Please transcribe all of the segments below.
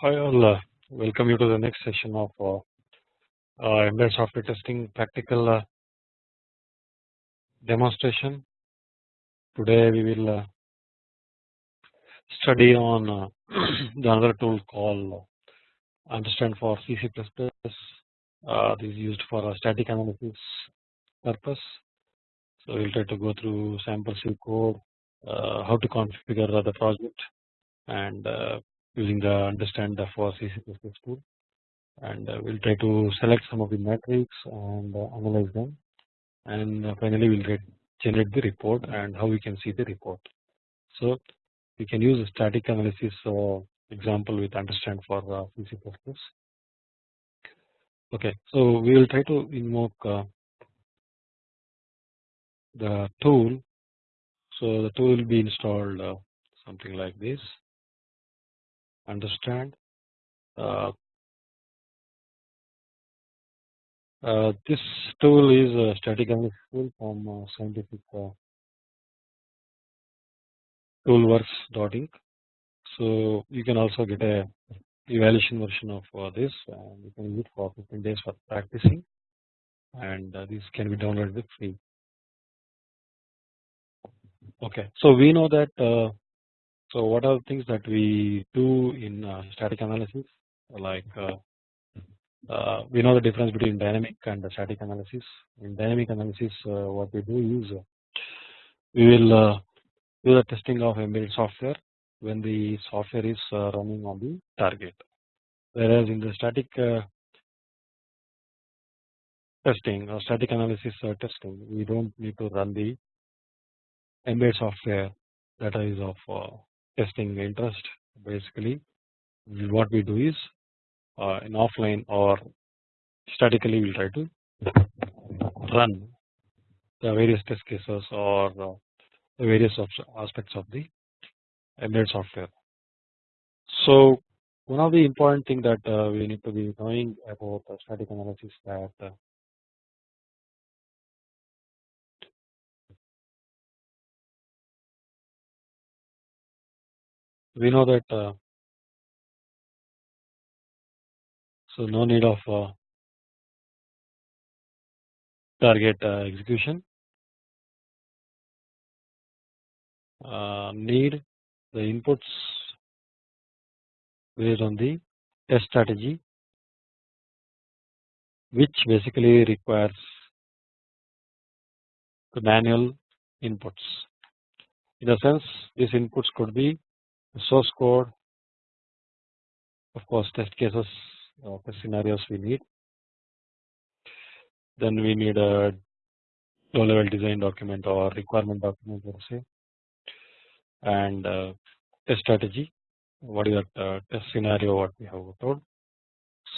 Hi all, uh, welcome you to the next session of uh, uh, embedded software testing practical uh, demonstration. Today we will uh, study on uh, the another tool called understand for C this is used for static analysis purpose. So we'll try to go through sample C code, how to configure the project, and using the understand the for C tool and uh, we'll try to select some of the metrics and uh, analyze them and uh, finally we'll get generate the report and how we can see the report. So we can use a static analysis example with understand for C++. Okay, so we will try to invoke the tool. So the tool will be installed something like this understand uh, Uh, this tool is a static analysis tool from uh, scientific uh, toolworks.inc. So you can also get a evaluation version of uh, this and you can use it for 15 days for practicing and uh, this can be downloaded free. Okay, so we know that uh, so what are the things that we do in uh, static analysis like uh, uh, we know the difference between dynamic and static analysis. In dynamic analysis, uh, what we do is uh, we will do the testing of embedded software when the software is running on the target. Whereas in the static testing or static analysis testing, we don't need to run the embedded software that is of testing interest. Basically, what we do is uh, in offline or statically we will try to run the various test cases or uh, the various aspects of the embedded software. So one of the important thing that uh, we need to be knowing about static analysis that we know that so no need of uh, target uh, execution. Uh, need the inputs based on the test strategy which basically requires the manual inputs. In a sense these inputs could be source code of course test cases of the scenarios we need. Then we need a low level design document or requirement document let us say and uh, test strategy what is that uh, test scenario what we have told.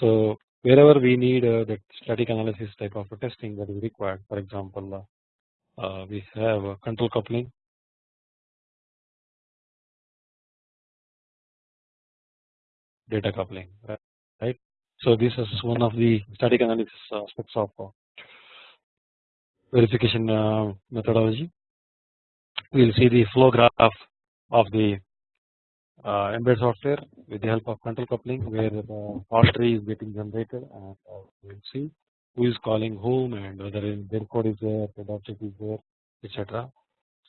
So wherever we need uh, that static analysis type of testing that is required for example uh, uh, we have control coupling data coupling right so this is one of the static analysis aspects of uh, verification uh, methodology. We will see the flow graph of the uh, embedded software with the help of control coupling where the fault tree is getting generated and we will see who is calling whom and whether their code is there, the object is there etc.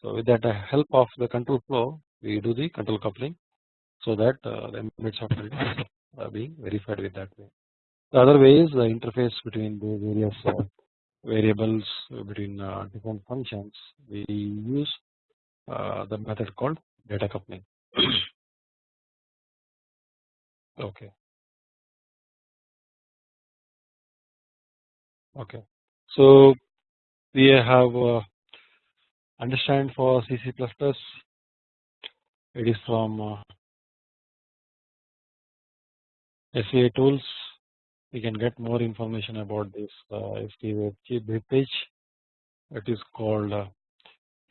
So with that help of the control flow we do the control coupling so that the embedded software is being verified with that way. The other way is the interface between the various uh, variables between uh, different functions we use uh, the method called data coupling. okay. Okay. So we have understand for C C++. It is from SciTools we can get more information about this uh, ST web page. It is called uh,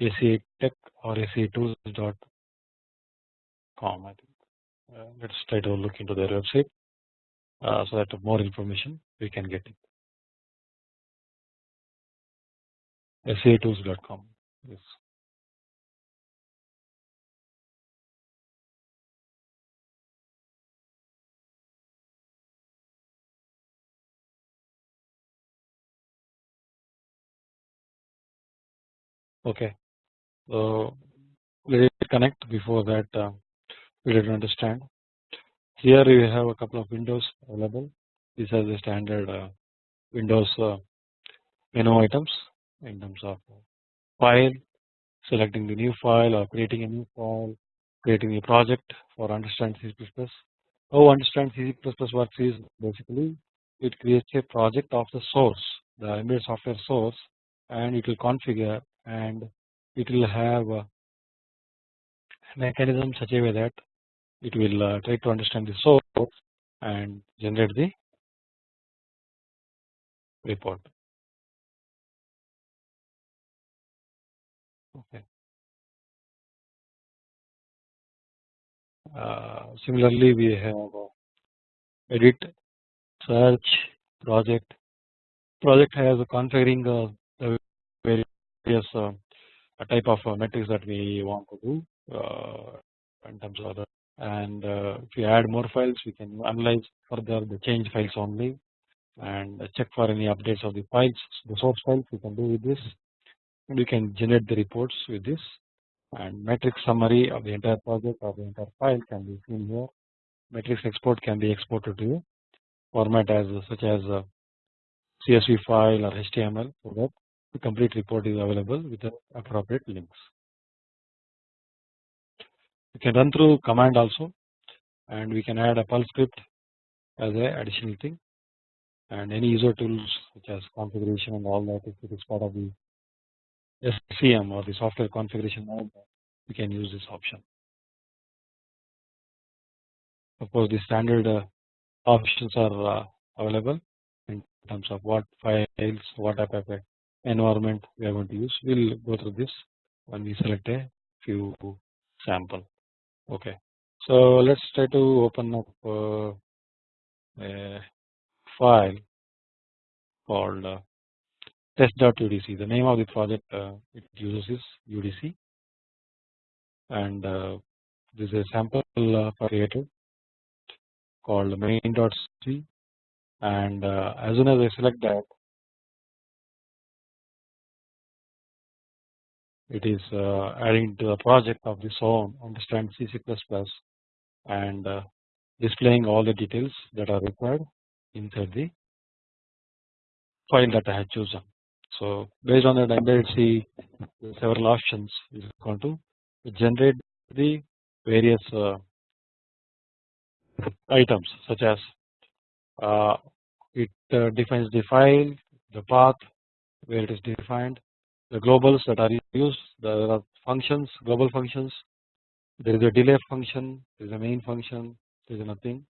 ACA Tech or scitools.com I think. Uh, let's try to look into their website uh, so that more information we can get it. Scitools.com yes Okay, so let it connect. Before that, uh, we didn't understand. Here we have a couple of windows available. These are the standard uh, Windows uh, menu items in terms of file, selecting the new file or creating a new file, creating a project for understand C++. How understand C++ works is basically it creates a project of the source, the embedded software source, and it will configure and it will have a mechanism such a way that it will uh, try to understand the source and generate the report. Okay. Uh, similarly, we have edit, search, project. Project has a configuring of the various uh, type of uh, metrics that we want to do uh, in terms of the and if you add more files we can analyze further the change files only and check for any updates of the files the source files. We can do with this. We can generate the reports with this. And metrics summary of the entire project or the entire file can be seen here. Metrics export can be exported to format as such as CSV file or HTML so that the complete report is available with the appropriate links. We can run through command also and we can add a Perl script as a additional thing and any user tools such as configuration and all that if it is part of the SCM or the software configuration we can use this option. Of course the standard uh, options are uh, available in terms of what files, what of environment we are going to use. We will go through this when we select a few sample. Okay, so let's try to open up uh, a file called uh, test.udc. The name of the project uh, it uses is UDC, and uh, this is a sample uh, created called main.c and uh, as soon as I select that it is uh, adding to the project of this own understand C++ and uh, displaying all the details that are required inside the file that I have chosen. So based on that will see several options is going to generate the various uh, items such as uh, it uh, defines the file, the path where it is defined, the globals that are used, there are functions, global functions, there is a delay function, there is a main function, there is nothing.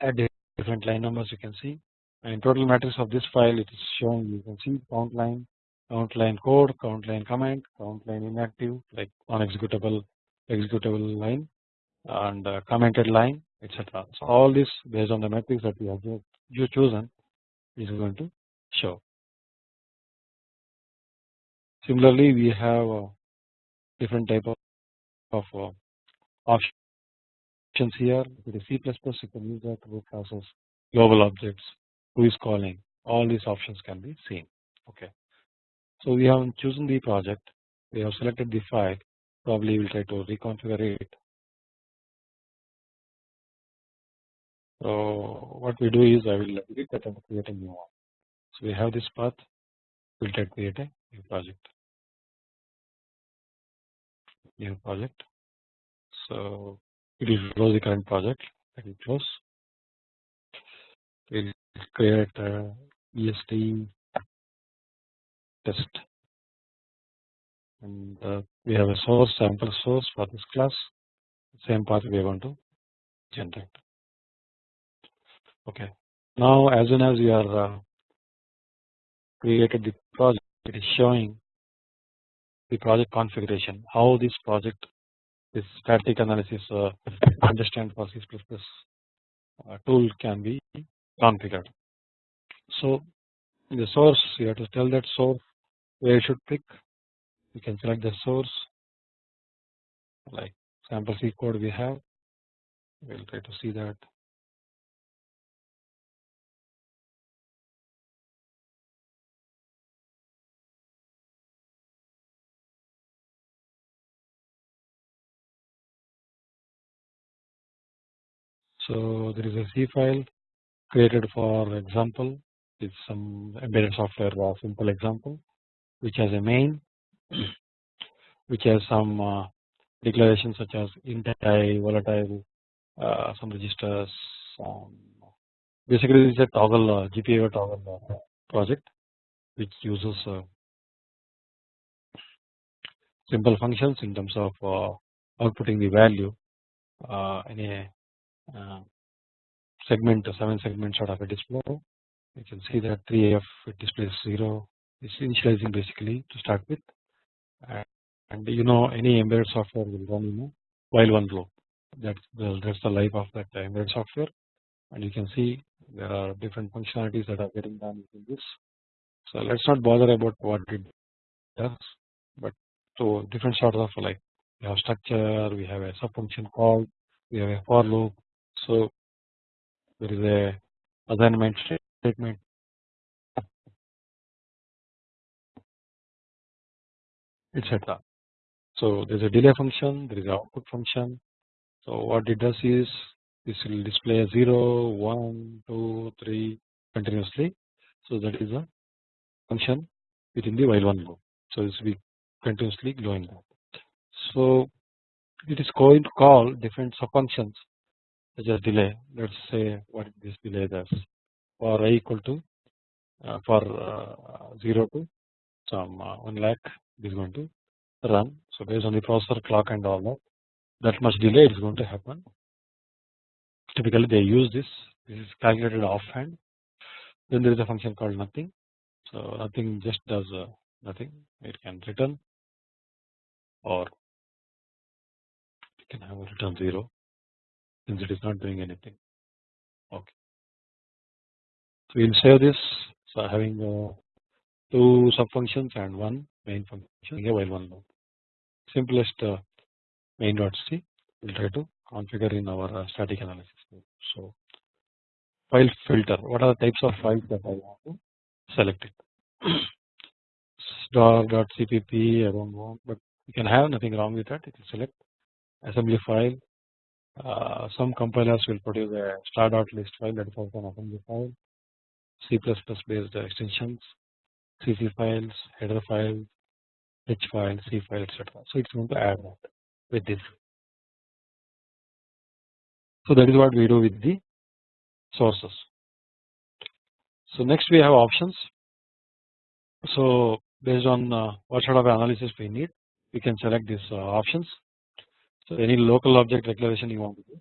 Add different line numbers you can see, and total matrix of this file it is showing you can see count line, count line code, count line comment, count line inactive like unexecutable executable executable line, and uh, commented line etc. So all this based on the matrix that we have you chosen is going to show. Similarly, we have different type of, of uh, options here. With the C++, you can use that to process global objects, who is calling. All these options can be seen. Okay. So we have chosen the project. We have selected the file. Probably we'll try to reconfigure it So what we do is I will delete that and create a new one. So we have this path. We'll try to create a new project. New project. So it will close the current project. Let it close. We'll create a EST test and uh, we have a source sample source for this class same path we are going to generate okay now as soon as we are uh, created the project it is showing the project configuration how this project this static analysis uh, understand for C++ uh, tool can be configured. So in the source you have to tell that source where you should pick. You can select the source like sample C code we have. We will try to see that So there is a C file created for example with some embedded software or simple example which has a main which has some uh, declarations such as int i volatile uh, some registers um, basically is a toggle uh, GPIO toggle uh, project which uses uh, simple functions in terms of uh, outputting the value uh, in a uh, segment 7 segment sort of a display. You can see that 3f it displays 0 is initializing basically to start with. And you know any embedded software will run in a while one loop that's the, that's the life of that embedded software. And you can see there are different functionalities that are getting done in this. So let's not bother about what it does but so different sorts of like we have structure we have a sub function call we have a for loop so there is a assignment statement. Etc so there is a delay function there is an output function. So what it does is this will display 0 1 2 3 continuously. So that is a function within the while one loop. So this will be continuously glowing so it is going to call different sub functions as delay. Let us say what this delay does. For i equal to uh, for uh, 0 to some uh, 1 lakh is going to run. So based on the processor clock and all that that much delay is going to happen. Typically they use this. This is calculated offhand. Then there is a function called nothing. So nothing just does uh, nothing. It can return or it can have a return 0 since it is not doing anything. Okay. So we will save this. So having uh, two sub functions and one main function. A while one loop simplest uh, main dot c. We'll try to configure in our uh, static analysis. So file filter. What are the types of files that I want to select it? Star dot cpp I don't want but you can have nothing wrong with that. It will select assembly file some compilers will produce a star dot list file that is also an assembly file, C++ based extensions, CC files, header files, H file, C file, etc. So it's going to add that with this. So that is what we do with the sources. So next we have options. So based on uh, what sort of analysis we need, we can select these uh, options so any local object declaration you want to do,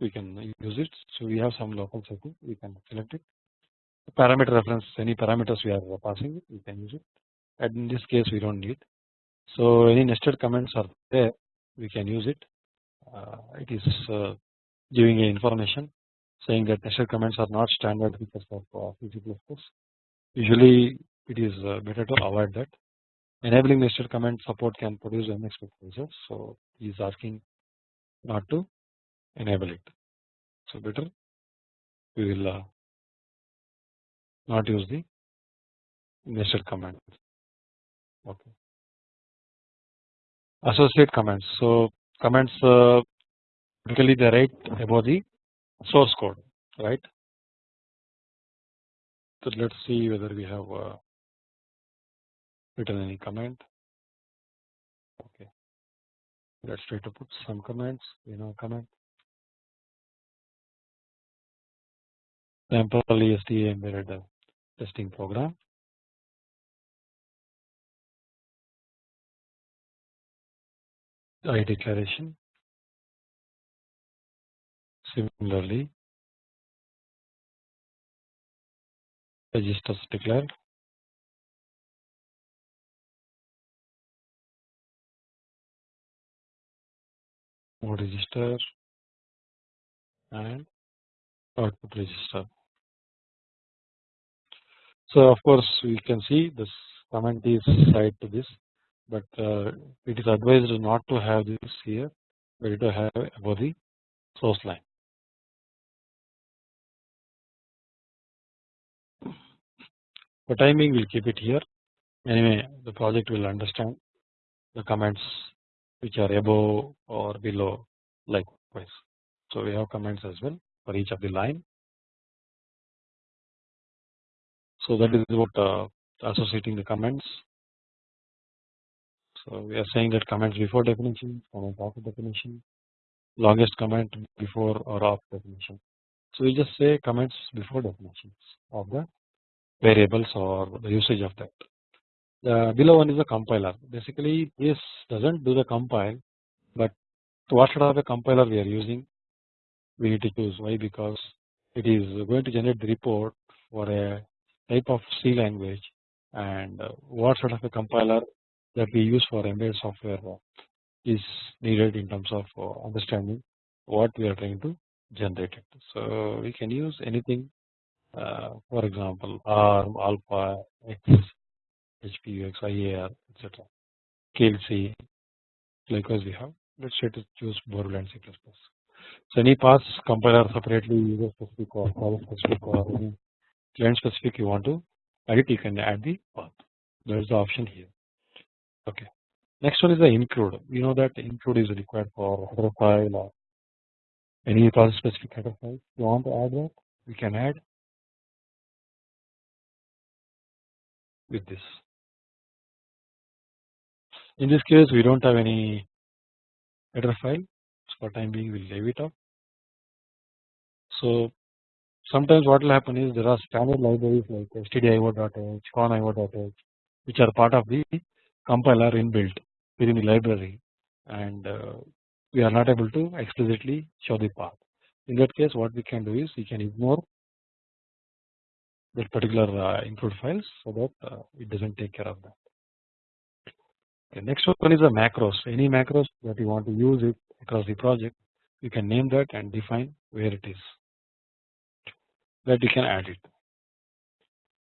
we can use it. So we have some local setting, we can select it. Parameter reference, any parameters we are passing, we can use it. And in this case, we don't need. So any nested comments are there, we can use it. Uh, it is uh, giving a information saying that nested comments are not standard features of uh, C++. Usually, it is uh, better to avoid that enabling nested comment support can produce unexpected results. So is asking not to enable it. So better we will uh, not use the nested comment. Okay. Associate comments. So comments uh, typically they write about the source code, right? So let's see whether we have uh, written any comment let's try to put some comments you know comment. Sample ESTA embedded testing program. I declaration. Similarly registers declared register and output register. So of course we can see this comment is side to this but uh, it is advised not to have this here but to have above the source line. For timing we'll keep it here anyway the project will understand the comments which are above or below likewise. So we have comments as well for each of the line. So that is what uh, associating the comments. So we are saying that comments before definition, comments after definition, longest comment before or after definition. So we just say comments before definitions of the variables or the usage of that. The below one is a compiler. Basically, this doesn't do the compile, but what sort of a compiler we are using, we need to choose. Why? Because it is going to generate the report for a type of C language, and uh, what sort of a compiler that we use for embedded software is needed in terms of uh, understanding what we are trying to generate it. So we can use anything uh, for example ARM, Alpha, X, HPUX, IAR etc. KLC likewise we have let's try to choose Borland and C++. So any path compiler separately user specific or product specific or any client specific you want to edit you can add the path there is the option here okay. Next one is the include we know that include is required for header file or any process specific header file you want to add that we can add with this. In this case we do not have any header file so for time being we will leave it up. So sometimes what will happen is there are standard libraries like stdio.h, conio.h which are part of the compiler inbuilt within the library and uh, we are not able to explicitly show the path. In that case what we can do is we can ignore that particular uh, include files so that uh, it does not take care of that. Okay, next one is a macros any macros that you want to use it across the project you can name that and define where it is that you can add it.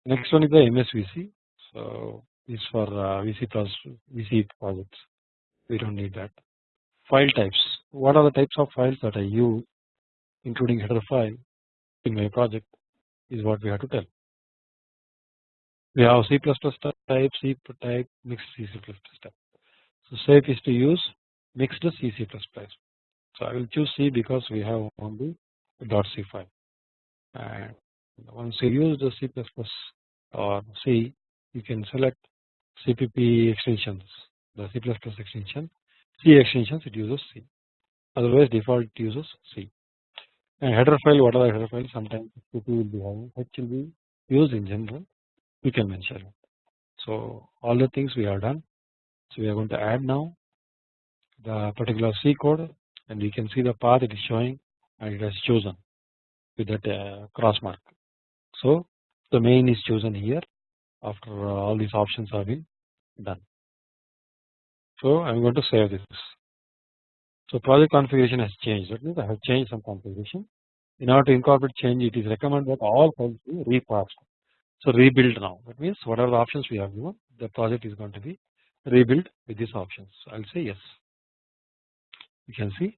Next one is the MSVC so is for uh, VC, plus VC projects we do not need that. File types what are the types of files that I use including header file in my project is what we have to tell. We have C++ type, C type, mixed C type. So safe is to use mixed C C++. So I will choose C because we have only .c file. And once you use the C++ or C, you can select CPP extensions, the C++ extension, C extensions it uses C. Otherwise default it uses C. And header file, what are the header files? Sometimes CP will be having, H will be used in general we can mention it. So all the things we have done. So we are going to add now the particular C code and we can see the path it is showing and it has chosen with that uh, cross mark. So the main is chosen here after all these options have been done. So I am going to save this. So project configuration has changed that means I have changed some configuration. In order to incorporate change it is recommended that all files be reparsed so rebuild now that means what are the options we have given the project is going to be rebuilt with these options I will say yes. You can see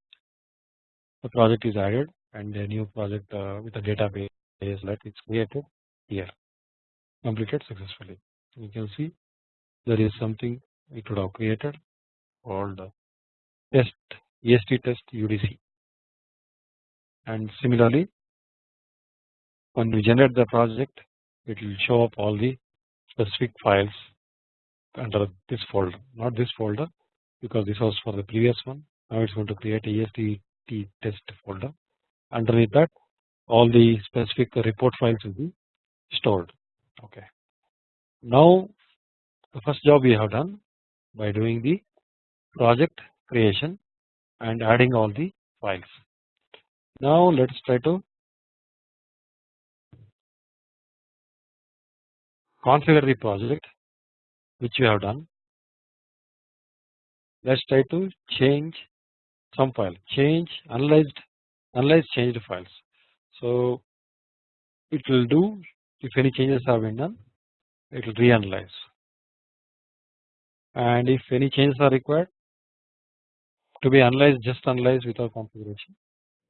the project is added and a new project uh, with a database that is created here completed successfully. You can see there is something it would have created called test EST test UDC and similarly when we generate the project it will show up all the specific files under this folder. Not this folder because this was for the previous one. Now it's going to create a EST test folder. Underneath that all the specific report files will be stored. Okay. Now the first job we have done by doing the project creation and adding all the files. Now let's try to configure the project which you have done. Let's try to change some file, change analyzed, analyze changed files. So it will do if any changes have been done, it will reanalyze. And if any changes are required to be analyzed, just analyze without configuration,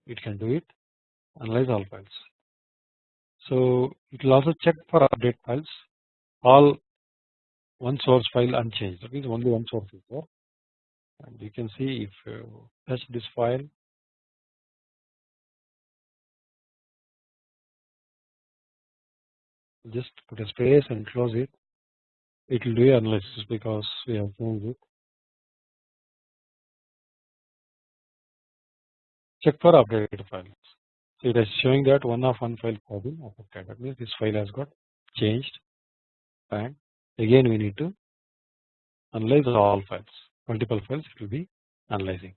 it can do it, analyze all files. So it will also check for update files all one source file unchanged. That only one source is there. And you can see if you touch this file. Just put a space and close it. It will do analysis because we have changed it. Check for updated files. So it is showing that one of one file has been affected. That means this file has got changed and again we need to analyze all files. Multiple files it will be analyzing.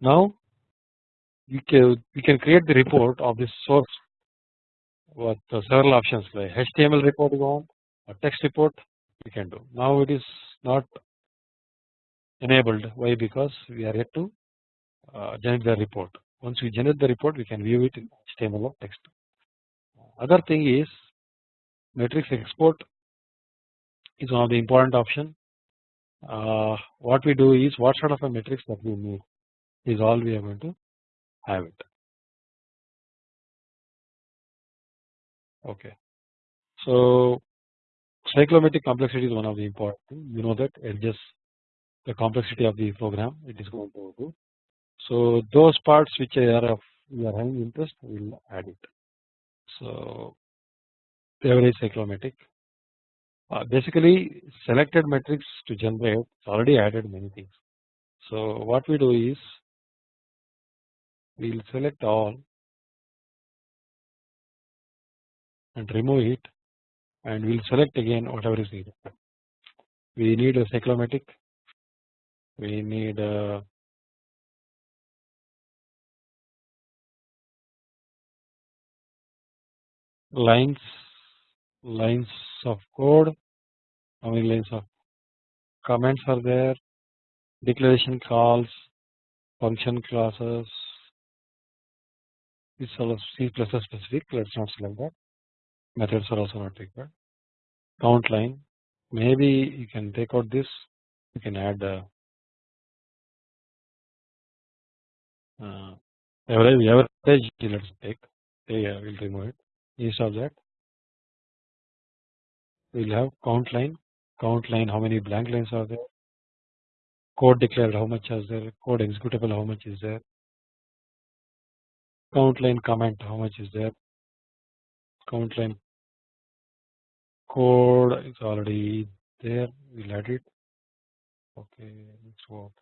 Now we can we can create the report of this source with several options like HTML report you want a text report we can do. Now it is not enabled. Why? Because we are yet to uh, generate the report. Once we generate the report we can view it in HTML or text. Other thing is matrix export is one of the important option. Uh, what we do is what sort of a matrix that we need is all we are going to have it. Okay. So cyclomatic complexity is one of the important thing. You know that adjusts the complexity of the program it is going to do so those parts which are of are having interest we will add it. So average cyclomatic uh, basically selected matrix to generate already added many things. So what we do is we will select all and remove it and we will select again whatever is needed. We need a cyclomatic, we need a lines lines of code. How many lines of comments are there. Declaration calls function classes. This all C++ specific let's not select that. Methods are also not required. Count line. Maybe you can take out this. You can add uh, uh, average average let's take. Yeah we'll remove it. Instead of that we'll have count line. Count line how many blank lines are there? Code declared how much is there? Code executable how much is there? Count line comment how much is there? Count line. Code is already there. We'll add it. Okay next what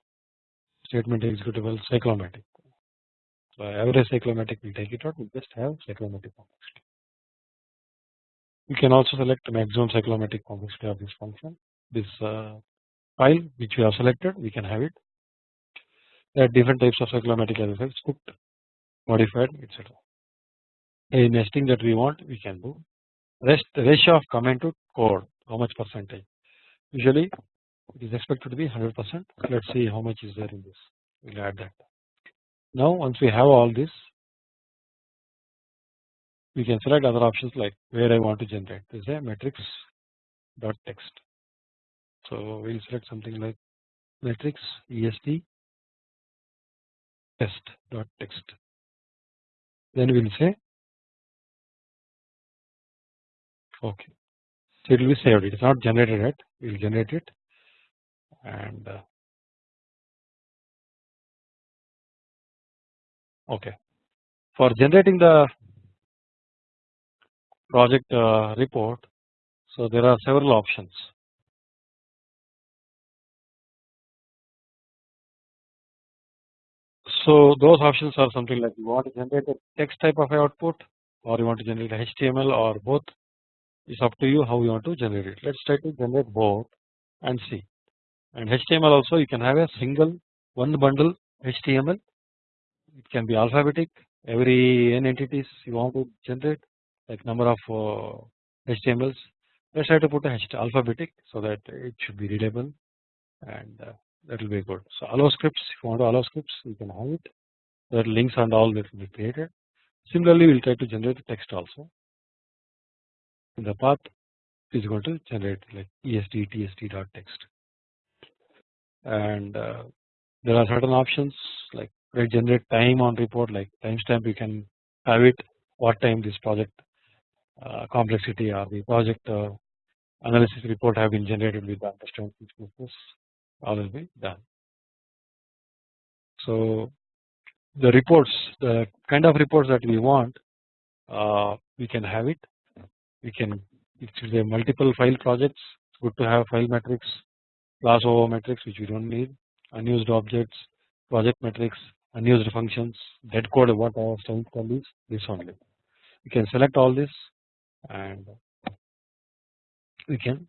statement executable cyclomatic so average cyclomatic will take it out. We just have cyclomatic complexity we can also select the maximum cyclomatic complexity of this function. This uh, file which we have selected we can have it. There are different types of cyclomatic well script modified etc a nesting that we want we can do. Rest ratio of comment to code how much percentage? Usually it is expected to be 100 percent. Let us see how much is there in this. We will add that. Now once we have all this we can select other options like where I want to generate. This is a matrix dot text. So we will select something like matrix est test dot text. Then we will say okay so it will be saved. It is not generated yet. We will generate it and uh, okay. For generating the project uh, report so there are several options so those options are something like you want to generate a text type of output or you want to generate HTML or both it's up to you how you want to generate it. Let's try to generate both and see. And HTML also you can have a single one bundle HTML. It can be alphabetic. Every n entities you want to generate like number of uh, HTMLs. Let's try to put a alphabetic so that it should be readable and uh, that will be good. So allow scripts if you want to allow scripts you can have it. That links and all that will be created. Similarly, we will try to generate the text also the path is going to generate like est tst dot text and uh, there are certain options like generate time on report like timestamp you can have it what time this project complexity or the project uh, analysis report have been generated with the understand business all will be done. So the reports the kind of reports that we want uh, we can have it. We can if a multiple file projects. It's good to have file metrics class over metrics which we don't need unused objects project metrics unused functions dead code what our to tell is this only. We can select all this and we can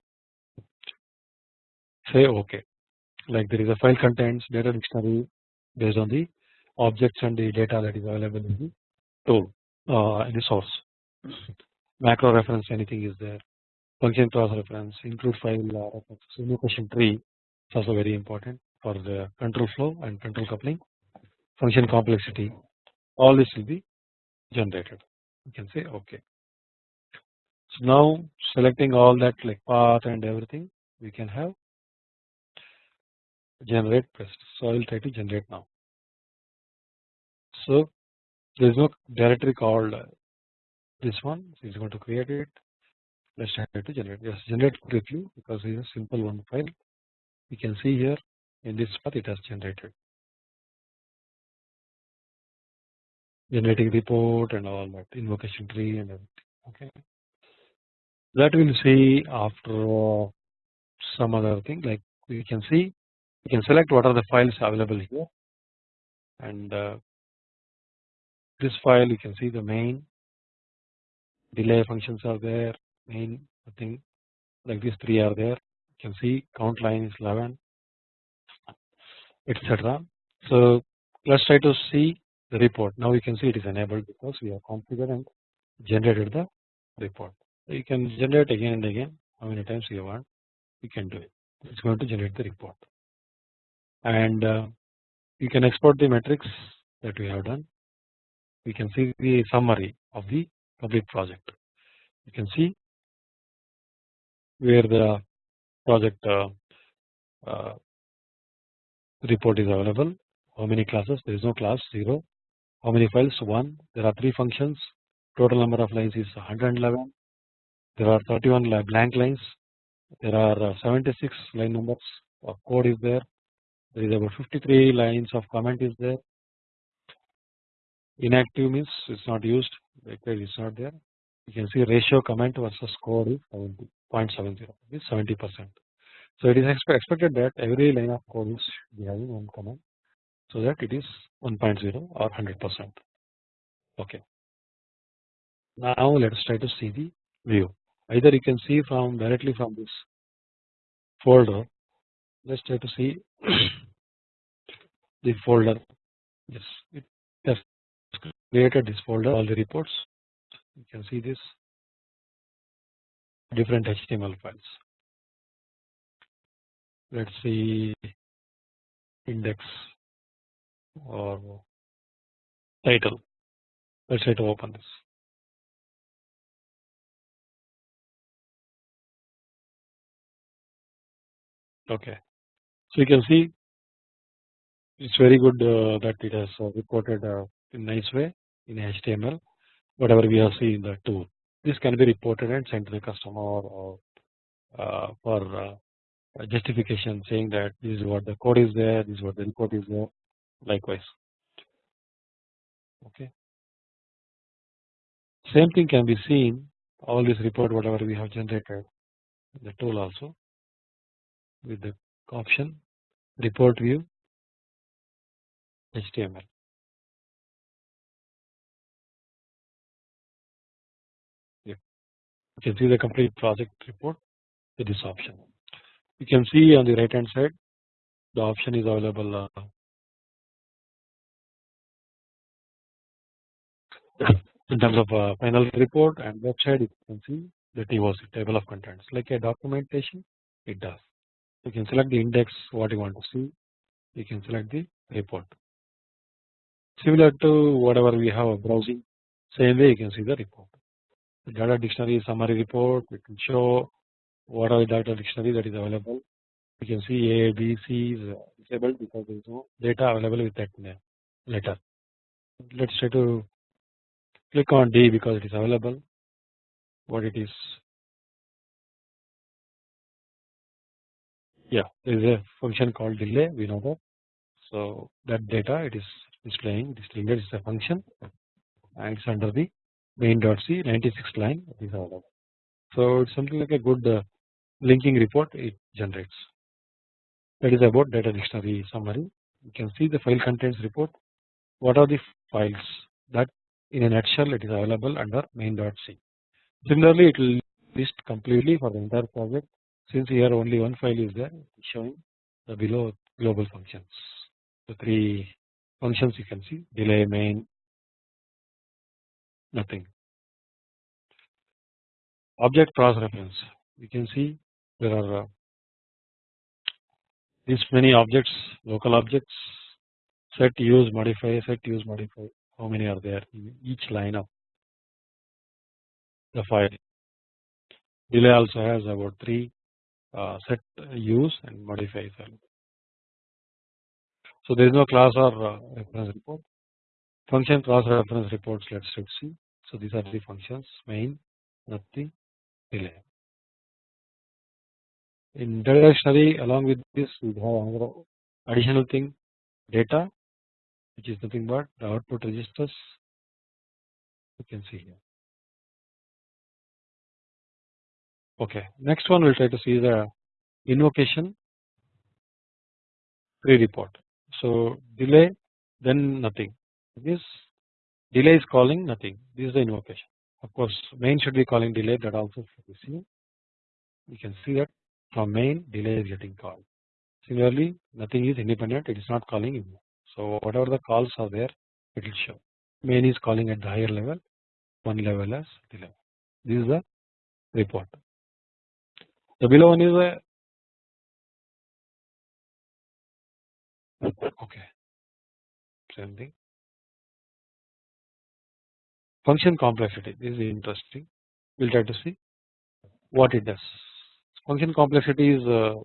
say ok like there is a file contents data dictionary based on the objects and the data that is available in the tool uh, in the source. Macro reference anything is there. Function cross reference include file uh, reference. Invocation tree is also very important for the control flow and control coupling. Function complexity all this will be generated. You can say ok so now selecting all that like path and everything we can have. Generate pressed so I will try to generate now. So there is no directory called uh, this one. So it's going to create it. Let's try to generate. Yes generate quickly because it is a simple one file. You can see here in this path it has generated. Generating report and all that invocation tree and everything. Okay that we'll see after uh, some other thing like we can see we can select what are the files available here. And uh, this file you can see the main delay functions are there main thing like these three are there. You can see count line is 11 etc. So let's try to see the report. Now you can see it is enabled because we have configured and generated the report you can generate again and again how many times you want. You can do it. It's going to generate the report. And uh, you can export the metrics that we have done. We can see the summary of the complete project. You can see where the project uh, uh, report is available. How many classes? There is no class 0 how many files? 1 there are 3 functions. Total number of lines is 111 there are 31 blank lines. There are uh, 76 line numbers of code is there. There is about 53 lines of comment is there. Inactive means it's not used. Required is not there. You can see ratio comment versus code is 70.70 is 70 percent. So it is expected that every line of code is having one comment so that it is 1.0 or 100 percent. Okay. Now let us try to see the view either you can see from directly from this folder. Let's try to see the folder. Yes it has created this folder. All the reports. You can see this. Different HTML files. Let's see index or title. Let's try to open this okay. So you can see it's very good uh, that it has uh, reported uh, in nice way in HTML whatever we have seen in the tool. This can be reported and sent to the customer or uh, for uh, justification saying that this is what the code is there this is what the report is there likewise. Okay. Same thing can be seen all this report whatever we have generated the tool also with the option report view HTML. You can see the complete project report with this option. You can see on the right hand side the option is available uh, in terms of uh, final report and website you can see the TOC table of contents like a documentation it does. You can select the index what you want to see. You can select the report. Similar to whatever we have browsing same way you can see the report. The data dictionary summary report we can show what are the data dictionary that is available. You can see A B C is disabled because there is no data available with that letter. Let's try to click on D because it is available. What it is yeah there is a function called delay we know that so that data it is displaying this that is a function and it's under the main.c 96th line is available. So it's something like a good uh, linking report it generates. That is about data dictionary summary. You can see the file contents report. What are the files that in a nutshell it is available under main dot c Similarly, it will list completely for the entire project since here only one file is there showing the below global functions. The three functions you can see delay main nothing. Object cross reference you can see there are uh, these many objects local objects set use modify set use modify how many are there in each line of the file. Delay also has about 3 uh, set use and modify file. So there is no class or uh, reference report. Function class reference reports let's see. So these are the functions main nothing delay. In data along with this we have another additional thing data which is nothing but the output registers you can see here. Okay, next one we'll try to see the invocation tree report. So delay then nothing. This delay is calling nothing. This is the invocation. Of course, main should be calling delay that also be seen. You can see that from main delay is getting called. Similarly, nothing is independent. It is not calling in. So whatever the calls are there, it will show. Main is calling at the higher level, one level as delay. This is the report. The below one is a okay same thing. Function complexity this is interesting. We'll try to see what it does. Function complexity is uh,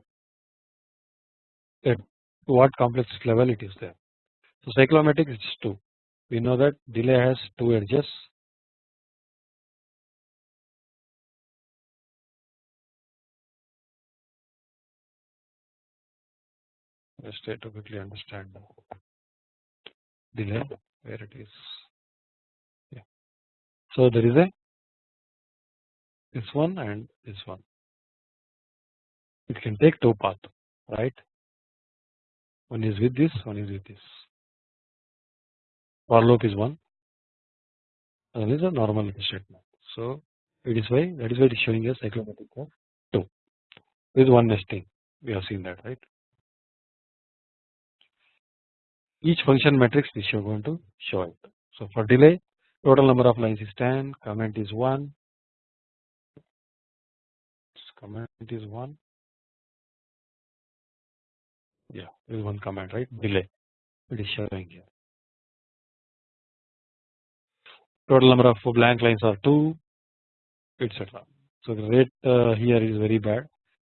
at what complexity level it is there. So cyclomatic is 2. We know that delay has 2 edges Try to quickly understand the delay where it is. Yeah. So there is a this one and this one. It can take two paths, right? One is with this, one is with this. For loop is one, and is a normal statement. So it is why that is why it is showing a cyclomatic of two. With one nesting, we have seen that, right? Each function matrix we are going to show it. So for delay total number of lines is 10 comment is 1 comment is 1 yeah is one comment right? Delay. It is showing here. Total number of blank lines are 2 etc. So the rate uh, here is very bad.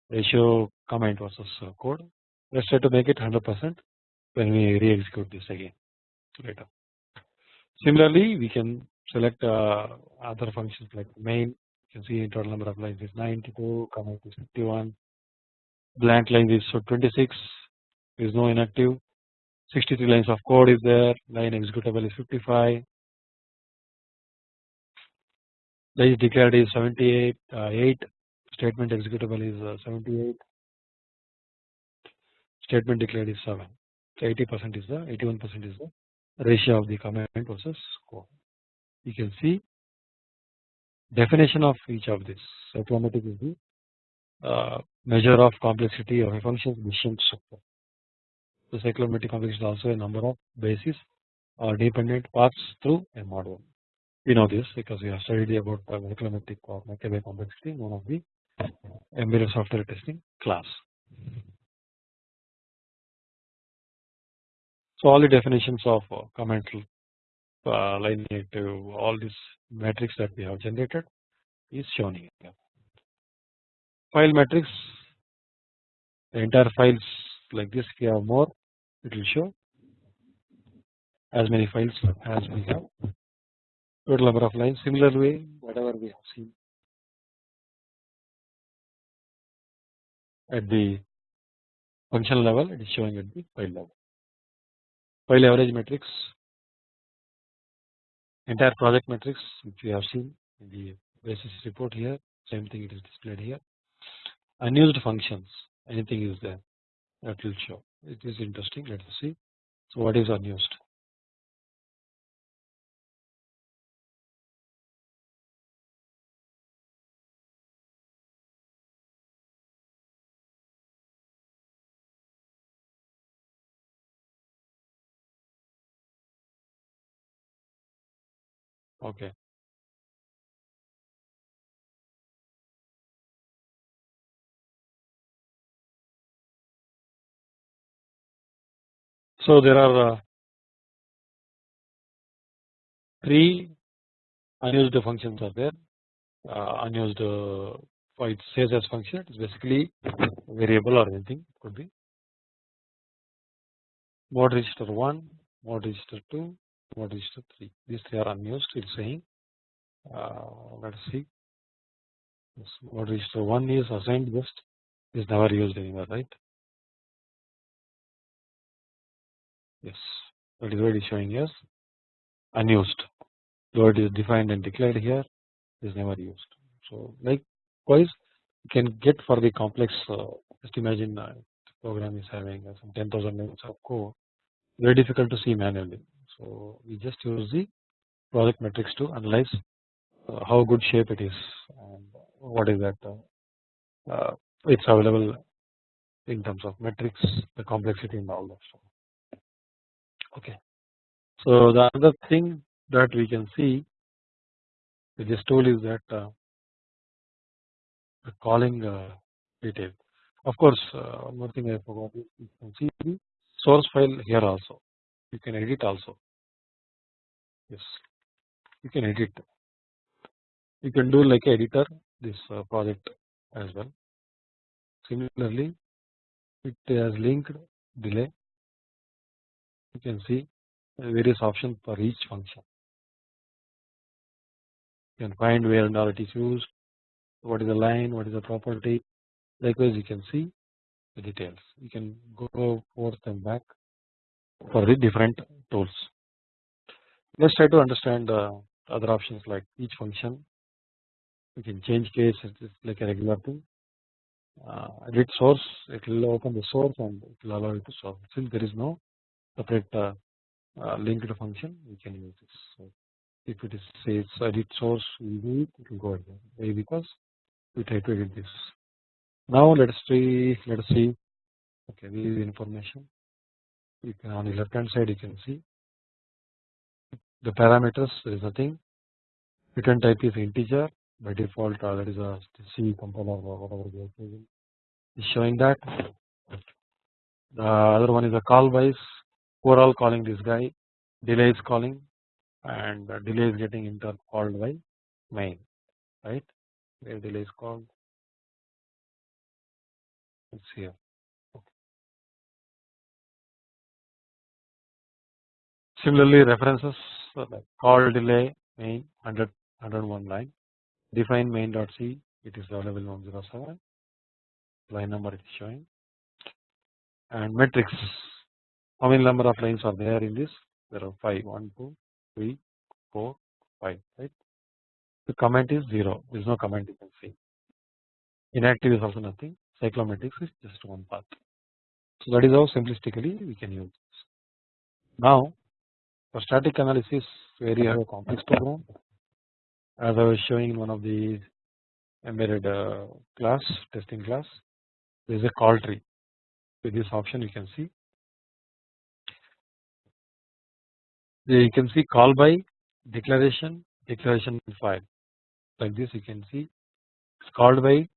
Ratio comment versus uh, code. Let us try to make it 100 percent when we re-execute this again later. Similarly, we can select uh, other functions like main. You can see total number of lines is 92, comment is 51, blank lines is so 26. There is no inactive. 63 lines of code is there. Line executable is 55. Line declared is 78. Uh, 8 statement executable is uh, 78. Statement declared is 7. 80 percent is the 81 percent is the ratio of the comment versus score. You can see definition of each of this. Cyclomatic is the uh, measure of complexity of a function's decision structure. The cyclomatic complexity is also a number of bases or dependent paths through a model. We know this because we have studied about the cyclomatic or complexity in one of the embedded software testing class. So all the definitions of uh, comment uh, line to all these metrics that we have generated is shown here. File matrix the entire files like this if you have more it will show. As many files as we have. Total number of lines similar way whatever we have seen. At the function level it is showing at the file level file average matrix entire project matrix which we have seen in the basis report here same thing it is displayed here. Unused functions anything is there that will show. It is interesting let us see. So what is unused okay. So there are uh, three unused functions are there. Uh, unused uh, it says as function. It is basically variable or anything could be. Mode register 1 mode register 2 mode register 3 these three are unused it is saying uh, let us see this mode register 1 is assigned just is never used anywhere right? Yes. That is what it is showing as unused word is defined and declared here is never used. So likewise you can get for the complex uh, just imagine uh, program is having uh, some 10,000 lines of code. Very difficult to see manually so we just use the project metrics to analyze uh, how good shape it is and what is that uh, uh, it's available in terms of metrics the complexity and all that okay so the other thing that we can see with this tool is that uh, the calling uh, detail. Of course, uh, one more thing I forgot you can see the source file here also. You can edit also. Yes, you can edit. You can do like editor this uh, project as well. Similarly, it has linked delay. You can see various options for each function. You can find where and all it is used, what is the line, what is the property. Likewise, you can see the details. You can go forth and back for the different tools. Let's try to understand other options like each function. We can change case, it's like a regular thing. Uh, edit source, it will open the source and it will allow you to solve. Since there is no separate uh, uh, linked function, we can use this. So if it is says edit source, we do it, it will go again. Why? Because we try to edit this. Now let us see, let us see. Okay, this is information. You can on the left hand side you can see the parameters. There is nothing. Return type is integer by default. Uh, that is a C compiler or whatever we are using. Is showing that. The other one is a call wise overall calling this guy delay is calling and delay is getting inter called by main right where delay is called it's here similarly references call delay main 100 101 line. Define main dot c it is available 107 line number is showing. And matrix. How many number of lines are there in this? There are 5 1 2 3 4 5 right? The comment is 0 there is no comment you can see. Inactive is also nothing. Cyclomatic is just one path. So that is how simplistically we can use this. Now for static analysis where you have a complex program as I was showing in one of the embedded uh, class testing class there is a call tree. With this option you can see. You can see call by declaration declaration file. Like this you can see it's called by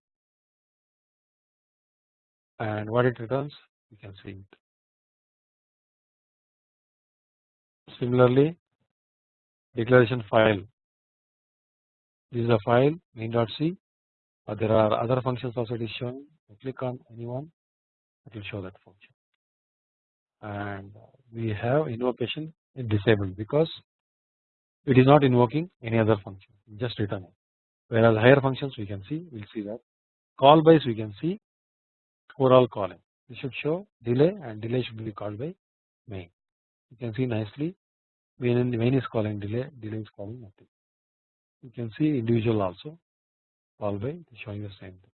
and what it returns you can see it similarly declaration file. This is a file main.c but there are other functions also it is showing. Click on anyone it will show that function. And we have invocation disabled because it is not invoking any other function just returning whereas higher functions we can see we will see that. Call bys we can see overall calling. This should show delay and delay should be called by main you can see nicely Main, main is calling delay, delay is calling nothing. You can see individual also call by showing the same thing.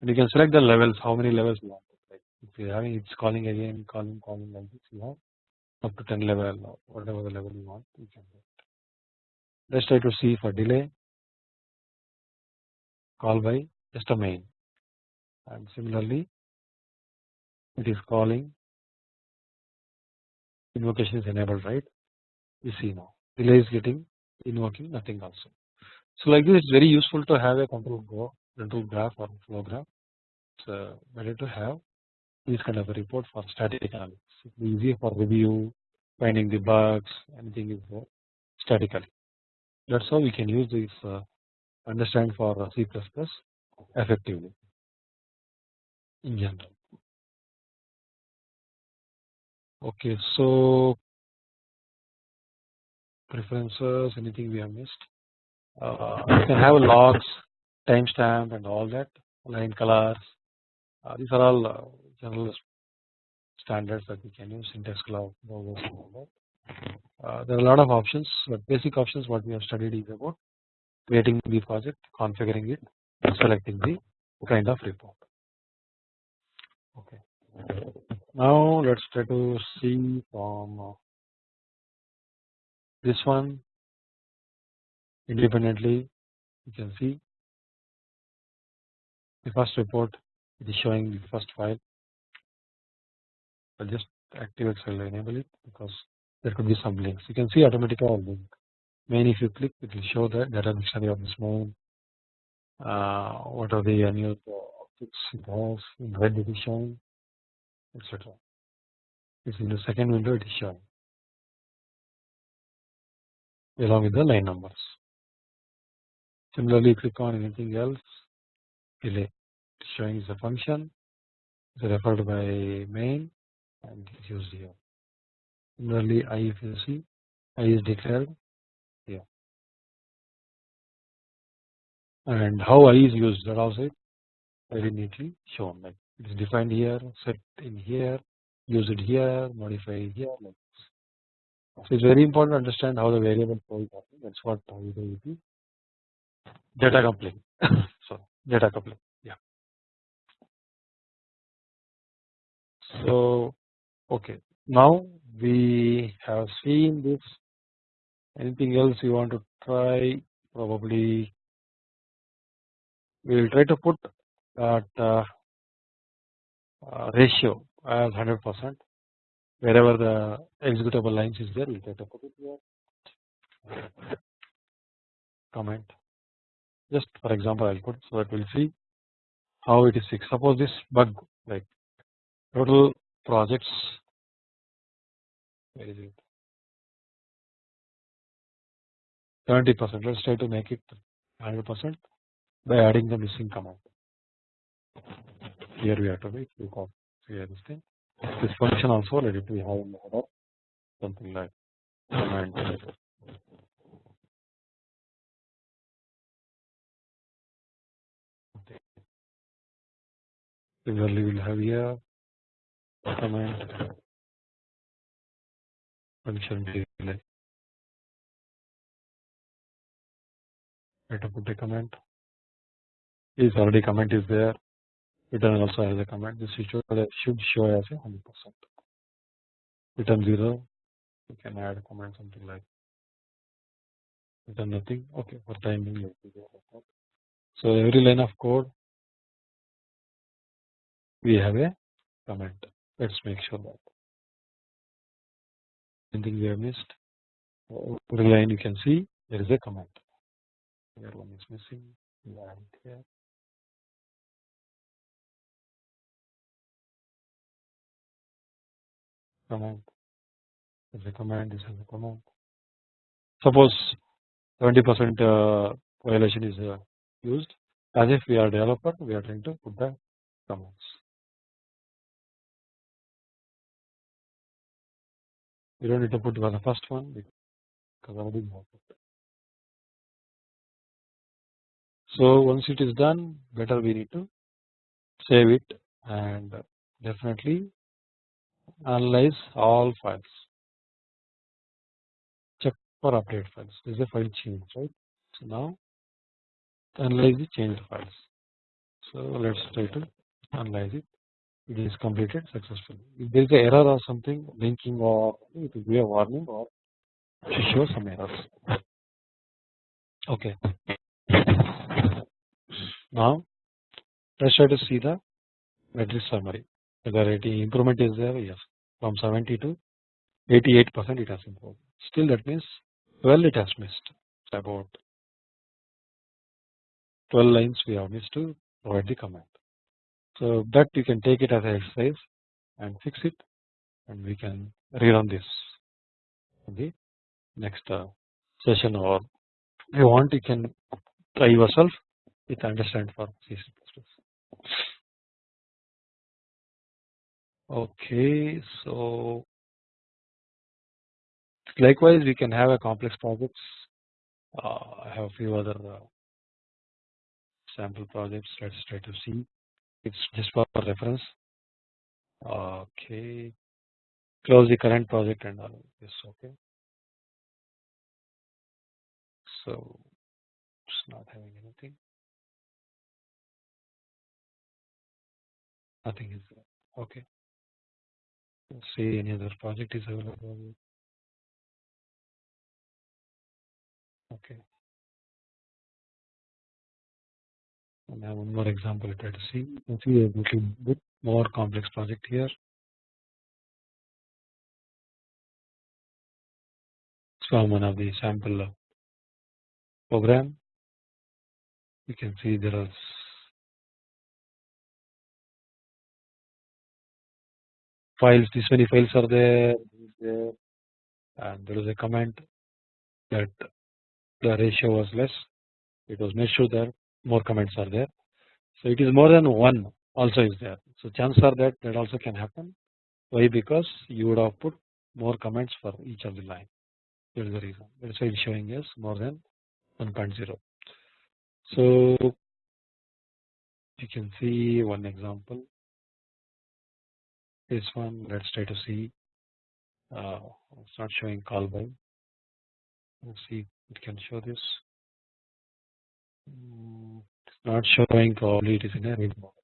And you can select the levels, how many levels you want. Like if you are having it's calling again, calling, calling like this, you have up to 10 level or whatever the level you want, you can. Let's try to see for delay, call by just a main, and similarly, it is calling invocation is enabled, right? You see now delay is getting invoking nothing also. So like this, it's very useful to have a control control graph or flow graph. It's uh, better to have this kind of a report for static analysis. It's easy for review, finding the bugs, anything is there statically. That's how we can use this uh, understand for C++ effectively in general. Okay, so preferences, anything we have missed. Uh, you can have logs, timestamp, and all that, line colors. Uh, these are all uh, general standards that we can use syntax cloud uh, there are a lot of options but basic options what we have studied is about creating the project configuring it selecting the kind of report okay now let's try to see from uh, this one. Independently you can see. The first report it is showing the first file. I'll just I'll enable it because there could be some links. You can see automatically all link main if you click it will show the data dictionary of this main. Uh, what are the annual objects it has in red showing etc this in the second window it is showing along with the line numbers. Similarly click on anything else delay showing is a function. Is referred by main and is used here. Similarly i if you see i is declared here. And how i is used that also very neatly shown like it is defined here set in here use it here modify it here like this. so it's very important to understand how the variable flow is happening that's what we do the data coupling. So data coupling yeah. So okay. Now we have seen this. Anything else you want to try? Probably we will try to put that uh, Uh, ratio as 100 percent. Wherever the executable lines is there we it here comment. Just for example I will put so that we will see how it is fixed. Suppose this bug like total projects where is it? 70 percent. Let's try to make it 100 percent by adding the missing command here we have to wait because here this this function also let it be have in the something like command similarly we will have here command function delay let to put a comment is already comment is there return also has a comment this should should show as a 100 percent return 0 you can add a comment something like return nothing okay for timing me go so every line of code we have a comment let's make sure that. Anything we have missed? Every line you can see there is a comment. Here one is missing. We add it here command is a command is a command suppose 20 percent uh, violation is uh, used. As if we are developer we are trying to put the commands we don't need to put the first one because already so once it is done better we need to save it and definitely analyze all files check for update files. This is a file change, right? So now analyze the changed files. So let's try to analyze it. It is completed successfully. If there is an error or something, linking or it will be a warning or show some errors. Okay. Now let's try to see the metric summary. Whether any improvement is there? Yes. From 70 to 88 percent it has improved. Still that means 12 it has missed. About 12 lines we have missed to provide the command. So that you can take it as an exercise and fix it and we can rerun this in the next uh, session or if you want you can try yourself with understand for C++. Okay, so likewise we can have a complex projects. Uh, I have a few other uh, sample projects. Let's try to see. It's just for reference. Okay, close the current project and all. Yes, okay. So it's not having anything. Nothing is there. Okay. See any other project is available. Okay. And I have one more example try to see. You see a little bit more complex project here. From one of the sample program. You can see there are files, this many files are there, there and there is a comment that the ratio was less. It was made sure that more comments are there. So it is more than one also is there. So chances are that that also can happen. Why? Because you would have put more comments for each of the line. That is the reason. That is why it's showing us more than 1.0. So you can see one example. This one, let's try to see. Uh, it's not showing call by. Let's see, it can show this. Mm, it's not showing probably it is in a read mode.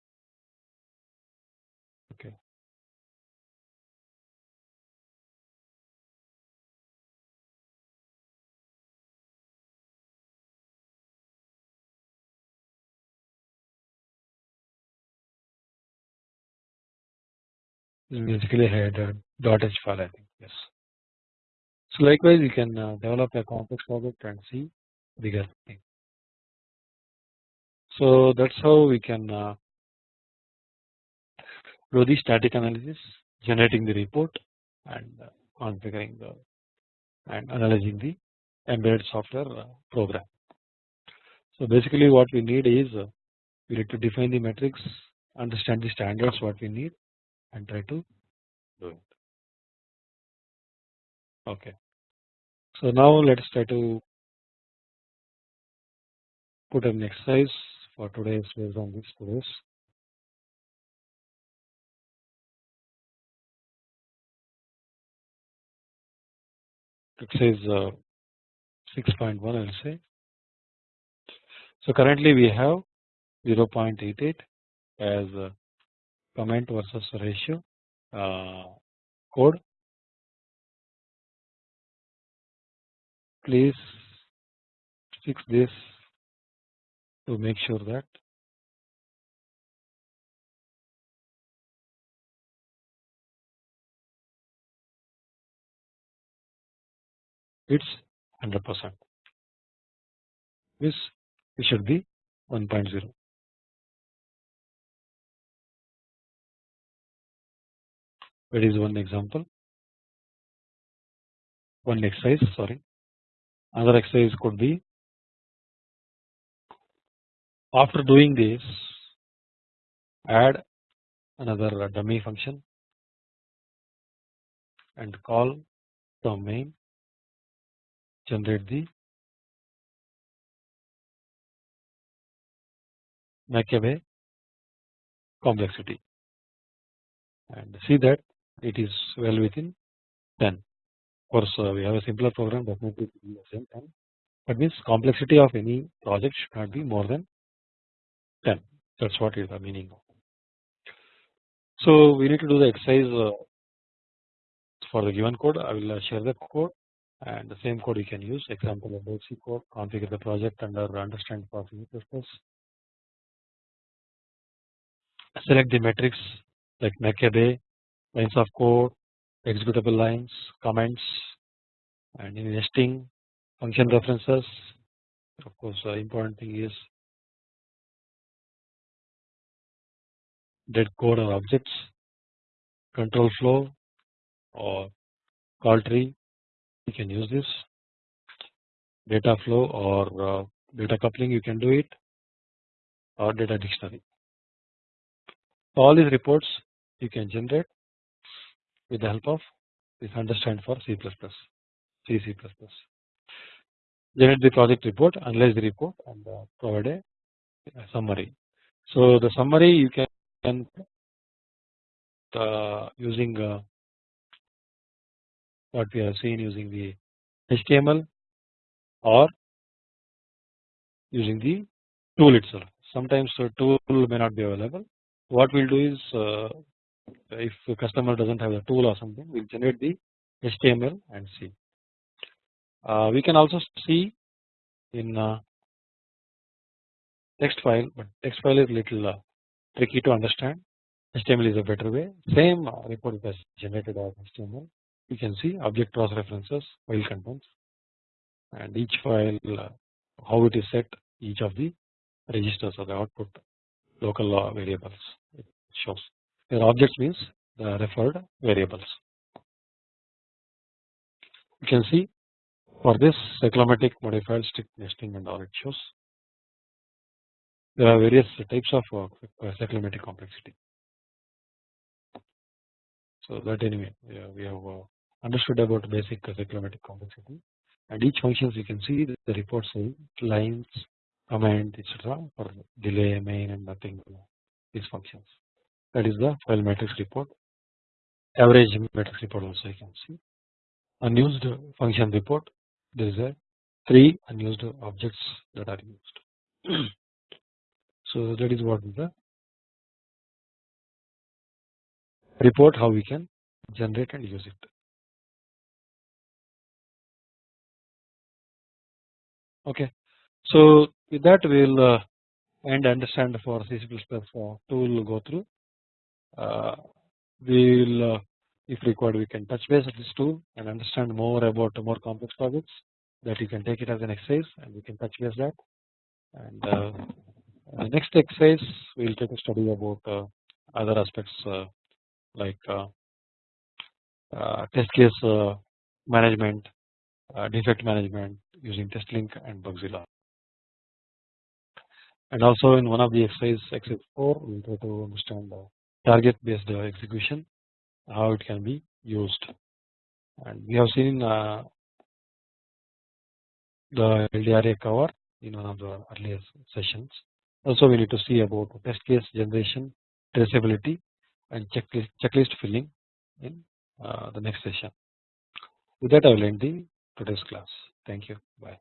Basically had a .h file I think yes. So likewise you can uh, develop a complex project and see bigger thing. So that's how we can uh, do the static analysis, generating the report and uh, configuring the and analyzing the embedded software uh, program. So basically what we need is uh, we need to define the metrics, understand the standards what we need and try to do it. Okay. So now let's try to put an exercise for today's based on this today's. Says uh, 6.1 I will say. So currently we have 0.88 as comment versus ratio uh, code. Please fix this to make sure that it's 100 percent. This it should be 1.0 that is one example. One exercise sorry. Another exercise could be after doing this add another dummy function and call from main generate the McCabe complexity. And see that it is well within 10 of course uh, we have a simpler program definitely the same time that means complexity of any project should not be more than 10 that is what is the meaning of so we need to do the exercise uh, for the given code. I will uh, share the code and the same code you can use. Example of C code configure the project under understand for C++ select the metrics like make lines of code executable lines comments and in nesting function references. Of course the important thing is dead code or objects control flow or call tree. You can use this. Data flow or uh, data coupling you can do it. Or data dictionary. All these reports you can generate with the help of this understand for C++, C C++. Generate the project report, analyze the report and uh, provide a, summary. So the summary you can uh, using uh, what we have seen using the HTML or using the tool itself. Sometimes the tool may not be available. What we'll do is uh, if the customer doesn't have the tool or something, we'll generate the HTML and see. Uh, we can also see in uh, text file, but text file is little uh, tricky to understand. HTML is a better way. Same uh, report is generated as HTML you can see object cross references file contents and each file uh, how it is set each of the registers or the output local uh, variables it shows here objects means the referred variables. You can see for this cyclomatic modified strict nesting and all it shows there are various types of cyclomatic complexity. So that anyway we have uh, understood about basic cyclomatic complexity and each functions you can see the report say lines command etc for delay main and nothing these functions that is the file matrix report. Average matrix report also you can see. Unused function report. There is a three unused objects that are used. So that is what is the report how we can generate and use it. Okay. So with that we will uh, and understand for C++ tool go through. Uh, we will uh, if required we can touch base with this tool and understand more about more complex projects that you can take it as an exercise and we can touch base that. And uh, next exercise we will take a study about uh, other aspects uh, like test case management, defect management, using TestLink and Bugzilla. And also in one of the exercise exercise 4 we will try to understand the target based execution how it can be used and we have seen uh, the LDRA cover in one of the earlier sessions. Also we need to see about test case generation, traceability and checklist, checklist filling in uh, the next session. With that I will end the today's class. Thank you. Bye.